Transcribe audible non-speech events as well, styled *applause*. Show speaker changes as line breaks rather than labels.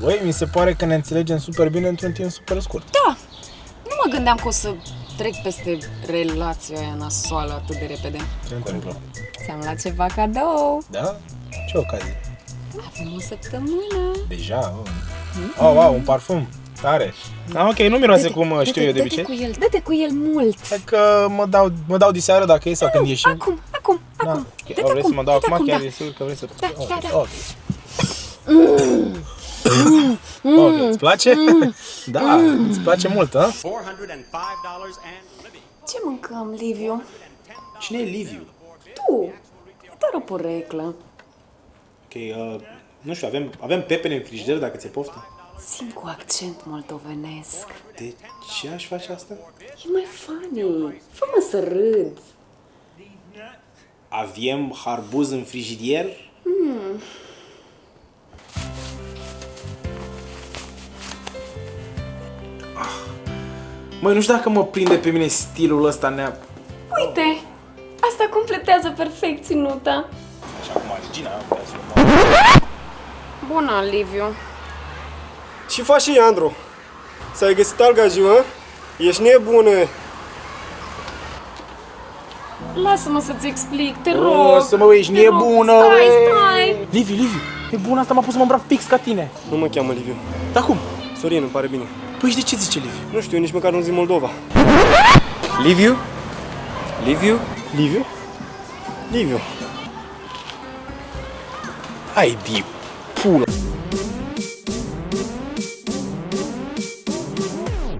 Băi, mi se pare că ne înțelegem super bine într-un timp super scurt.
Da, nu mă gândeam că o să trec peste relația aia nasoală atât de repede.
Ce întâmplă?
Ți-am luat ceva cadou.
Da? Ce ocazie?
Avem o săptămână.
Deja? Oh, oh wow, un parfum. Tare. Da, ok, nu miroase cum uh, știu eu de
Dă-te
obicei.
cu el, dă-te cu el mult.
Hai că mă dau, mă dau diseară dacă e sau când ieșim.
Acum, acum,
Da.
acum.
Ok,
Dă-te
o, vrei să mă dau
dă-te
acum? Chiar
da.
e sigur că vrei să...
Da,
Ok,
da, da.
Ok. Ok, îți place? *laughs* Da, îți place mult, ha?
$405 and living.
Ce mâncăm, Liviu?
Cine e Liviu?
Tu. E doar o poreclă.
Ok, uh, nu știu, avem, avem pepene în frigider dacă ți-e poftă.
Simt cu accent moldovenesc.
De ce aș face asta?
E mai funny. Fă-mă să râd.
Avem harbuz în frigidier? Măi, nu știu dacă mă prinde pe mine stilul ăsta nea...
Uite, asta completează perfect ținuta.
Așa cum Regina, putea să o *laughs* mă-
Bună, Liviu.
Ce faci, Andru? S-ai găsit alga ziua? Ești nebună.
Lasă-mă să-ți explic, te
O,
rog.
să mă ești
Te rog,
nebună,
Stai,
băi.
stai.
Liviu, Liviu, e bun asta, m-a pus să mă îmbrac fix ca tine.
Nu mă cheamă Liviu.
Dar cum?
Sorin, îmi pare bine.
Păi și de ce zice Liviu?
Nu știu, nici măcar nu zi Moldova.
Liviu? Liviu?
Liviu? Liviu.
Hai, di, pulă.